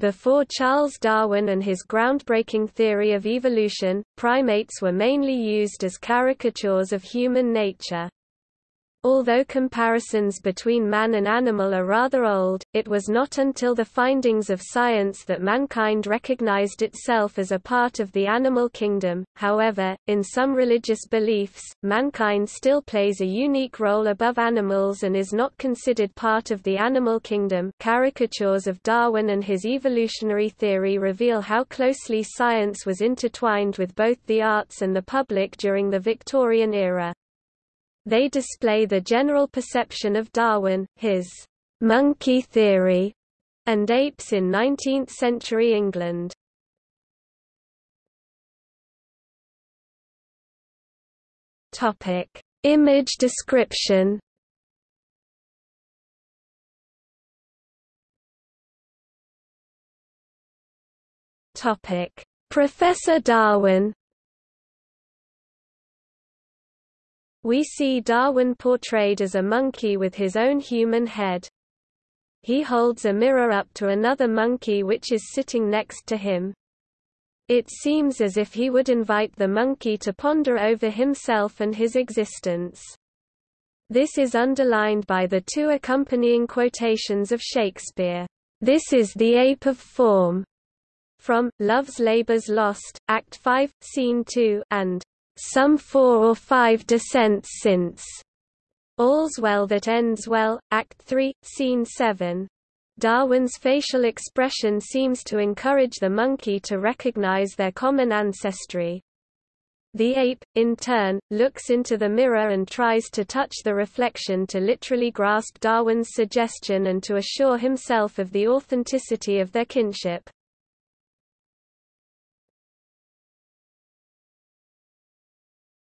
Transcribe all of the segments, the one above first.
Before Charles Darwin and his groundbreaking theory of evolution, primates were mainly used as caricatures of human nature. Although comparisons between man and animal are rather old, it was not until the findings of science that mankind recognized itself as a part of the animal kingdom. However, in some religious beliefs, mankind still plays a unique role above animals and is not considered part of the animal kingdom. Caricatures of Darwin and his evolutionary theory reveal how closely science was intertwined with both the arts and the public during the Victorian era. They display the general perception of Darwin, his monkey theory, and apes in 19th-century England. Topic: Image description. Topic: Professor Darwin We see Darwin portrayed as a monkey with his own human head. He holds a mirror up to another monkey which is sitting next to him. It seems as if he would invite the monkey to ponder over himself and his existence. This is underlined by the two accompanying quotations of Shakespeare. This is the ape of form, from Love's Labour's Lost, Act 5, Scene 2, and some four or five descents since. All's Well That Ends Well, Act 3, Scene 7. Darwin's facial expression seems to encourage the monkey to recognize their common ancestry. The ape, in turn, looks into the mirror and tries to touch the reflection to literally grasp Darwin's suggestion and to assure himself of the authenticity of their kinship.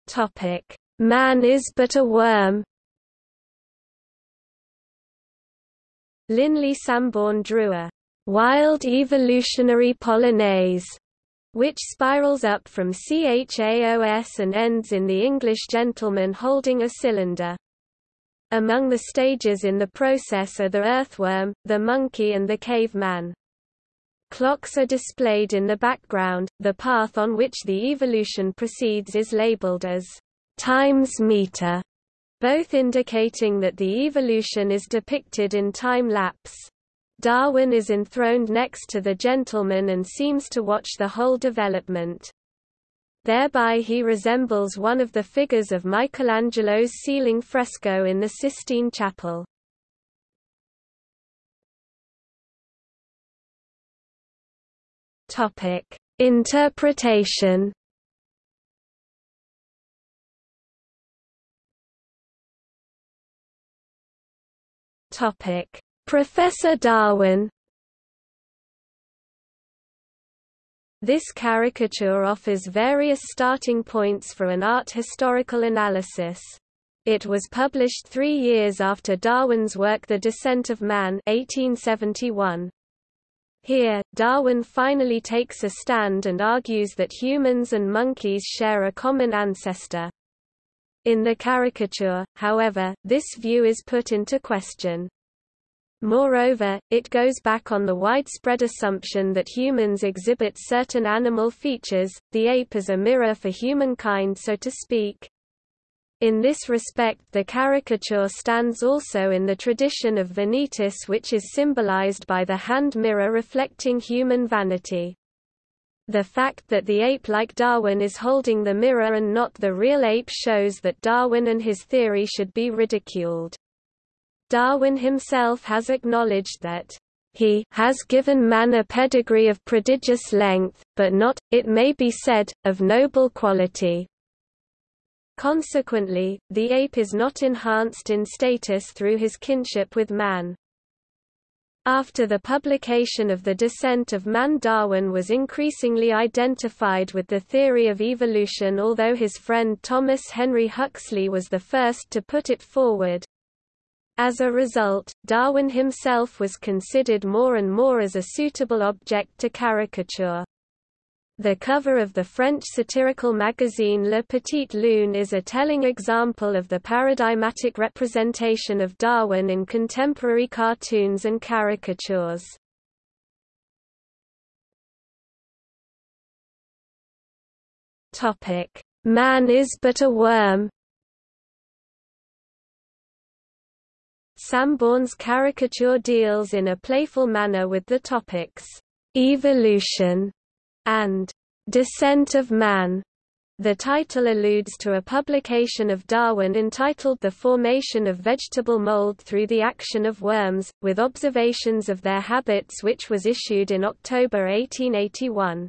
Topic: Man is but a worm. Linley Sambourne drew a wild evolutionary polonaise which spirals up from CHAOS and ends in the English gentleman holding a cylinder. Among the stages in the process are the earthworm, the monkey and the caveman. Clocks are displayed in the background. The path on which the evolution proceeds is labeled as times meter, both indicating that the evolution is depicted in time lapse. Darwin is enthroned next to the gentleman and seems to watch the whole development. Thereby he resembles one of the figures of Michelangelo's ceiling fresco in the Sistine Chapel. Topic: Interpretation. Topic: Professor Darwin. This caricature offers various starting points for an art historical analysis. It was published three years after Darwin's work The Descent of Man 1871. Here, Darwin finally takes a stand and argues that humans and monkeys share a common ancestor. In the caricature, however, this view is put into question. Moreover, it goes back on the widespread assumption that humans exhibit certain animal features, the ape as a mirror for humankind so to speak. In this respect the caricature stands also in the tradition of vanitas which is symbolized by the hand mirror reflecting human vanity. The fact that the ape like Darwin is holding the mirror and not the real ape shows that Darwin and his theory should be ridiculed. Darwin himself has acknowledged that he has given man a pedigree of prodigious length, but not, it may be said, of noble quality. Consequently, the ape is not enhanced in status through his kinship with man. After the publication of The Descent of Man Darwin was increasingly identified with the theory of evolution although his friend Thomas Henry Huxley was the first to put it forward. As a result, Darwin himself was considered more and more as a suitable object to caricature. The cover of the French satirical magazine Le Petit Lune is a telling example of the paradigmatic representation of Darwin in contemporary cartoons and caricatures. Man is but a worm. Sambourne's caricature deals in a playful manner with the topics evolution, and descent of man. The title alludes to a publication of Darwin entitled The Formation of Vegetable Mold Through the Action of Worms, with observations of their habits which was issued in October 1881.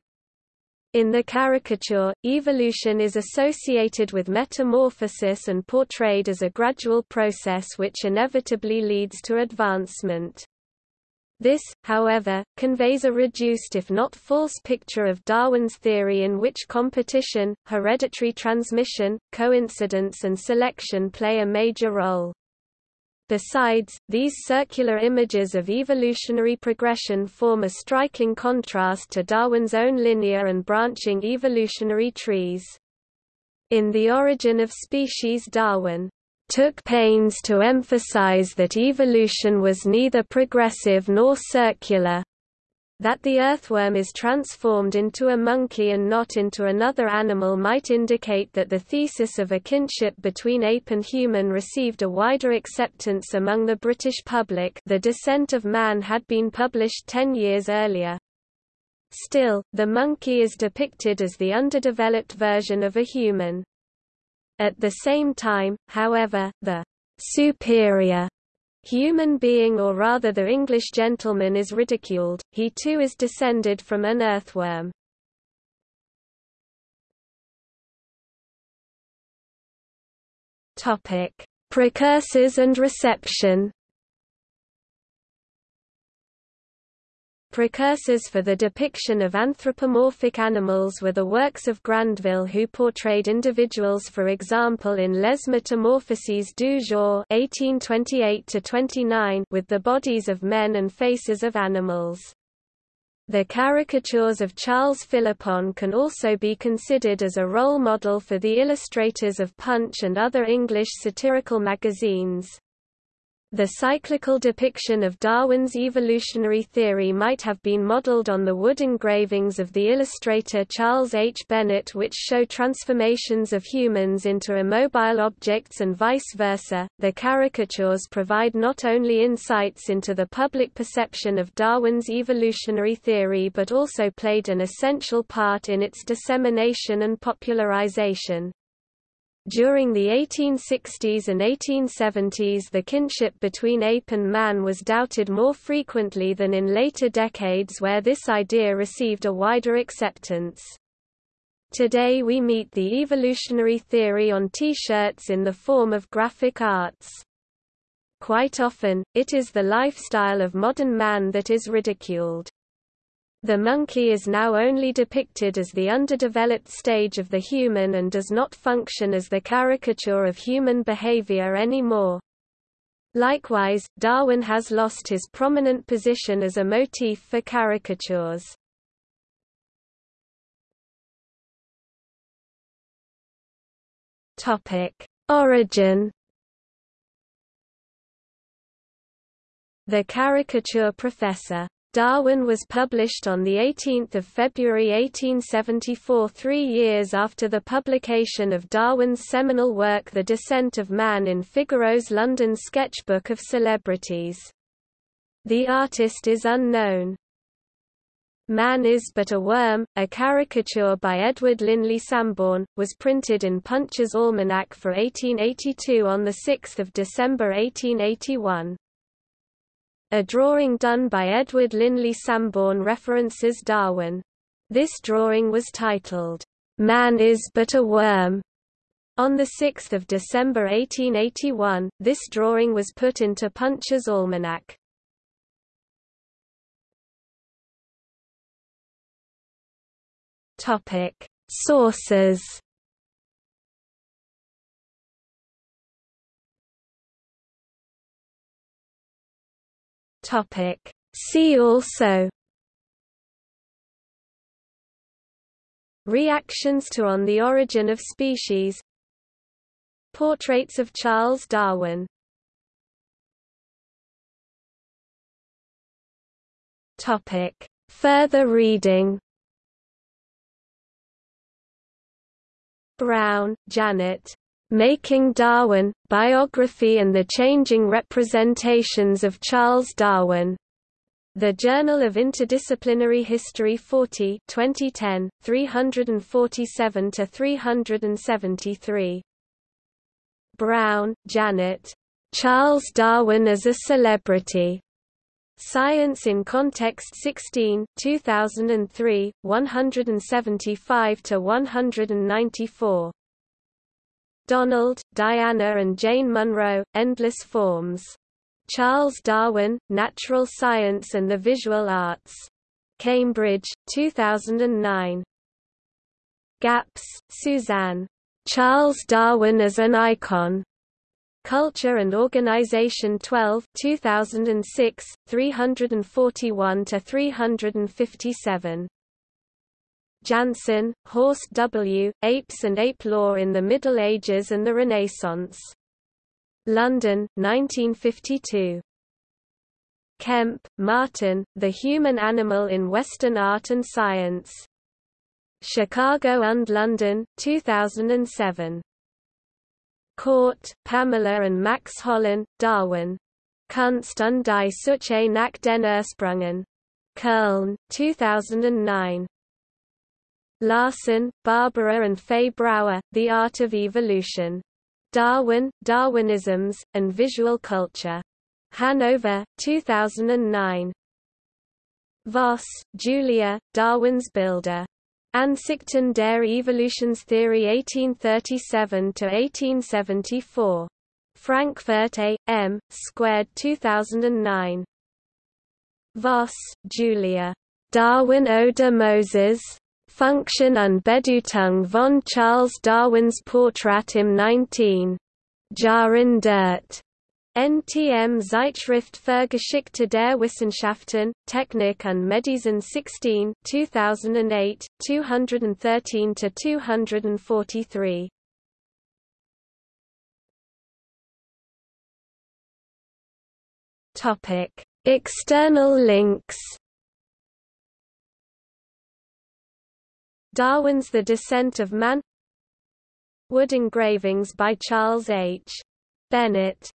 In the caricature, evolution is associated with metamorphosis and portrayed as a gradual process which inevitably leads to advancement. This, however, conveys a reduced if not false picture of Darwin's theory in which competition, hereditary transmission, coincidence and selection play a major role. Besides, these circular images of evolutionary progression form a striking contrast to Darwin's own linear and branching evolutionary trees. In The Origin of Species Darwin took pains to emphasize that evolution was neither progressive nor circular, that the earthworm is transformed into a monkey and not into another animal might indicate that the thesis of a kinship between ape and human received a wider acceptance among the British public The Descent of Man had been published ten years earlier. Still, the monkey is depicted as the underdeveloped version of a human. At the same time, however, the superior human being or rather the English gentleman is ridiculed, he too is descended from an earthworm. Precursors and reception Precursors for the depiction of anthropomorphic animals were the works of Grandville who portrayed individuals for example in Les Metamorphoses du Jour 1828 with the bodies of men and faces of animals. The caricatures of Charles Philippon can also be considered as a role model for the illustrators of Punch and other English satirical magazines. The cyclical depiction of Darwin's evolutionary theory might have been modeled on the wood engravings of the illustrator Charles H. Bennett which show transformations of humans into immobile objects and vice versa. The caricatures provide not only insights into the public perception of Darwin's evolutionary theory but also played an essential part in its dissemination and popularization. During the 1860s and 1870s the kinship between ape and man was doubted more frequently than in later decades where this idea received a wider acceptance. Today we meet the evolutionary theory on T-shirts in the form of graphic arts. Quite often, it is the lifestyle of modern man that is ridiculed. The monkey is now only depicted as the underdeveloped stage of the human and does not function as the caricature of human behavior anymore. Likewise, Darwin has lost his prominent position as a motif for caricatures. Origin The caricature professor Darwin was published on 18 February 1874 three years after the publication of Darwin's seminal work The Descent of Man in Figaro's London Sketchbook of Celebrities. The artist is unknown. Man is but a Worm, a caricature by Edward Linley Sambourne, was printed in Punch's Almanac for 1882 on 6 December 1881. A drawing done by Edward Linley Sambourne references Darwin. This drawing was titled, Man is but a Worm. On 6 December 1881, this drawing was put into Punch's Almanac. Sources Topic. See also Reactions to On the Origin of Species Portraits of Charles Darwin Topic. Further reading Browne, Janet. Making Darwin, Biography and the Changing Representations of Charles Darwin. The Journal of Interdisciplinary History 40 2010, 347–373. Browne, Janet. Charles Darwin as a Celebrity. Science in Context 16 2003, 175–194. Donald, Diana and Jane Munro, Endless Forms. Charles Darwin, Natural Science and the Visual Arts. Cambridge, 2009. Gaps, Suzanne. Charles Darwin as an Icon. Culture and Organization 12 2006, 341–357. Janson, Horst W., Apes and Ape Lore in the Middle Ages and the Renaissance. London, 1952. Kemp, Martin, The Human Animal in Western Art and Science. Chicago and London, 2007. Kort, Pamela and Max Hollein, Darwin. Kunst und die Suche nach den Ursprüngen. Köln, 2009. Larson, Barbara and Fay Brauer, The Art of Evolution. Darwin, Darwinisms, and Visual Culture. Hanover, 2009. Voss, Julia, Darwins Bilder. Ansichten der Evolutionstheorie 1837–1874. Frankfurt A. M. Squared 2009. Voss, Julia. Darwin oder Moses? Funktion und Bedeutung von Charles Darwins Portrait im 19. Jahrhundert. NTM Zeitschrift für Geschichte der Wissenschaften, Technik und Medizin 16 2008, 213–243. External links Darwin's The Descent of Man Wood engravings by Charles H. Bennett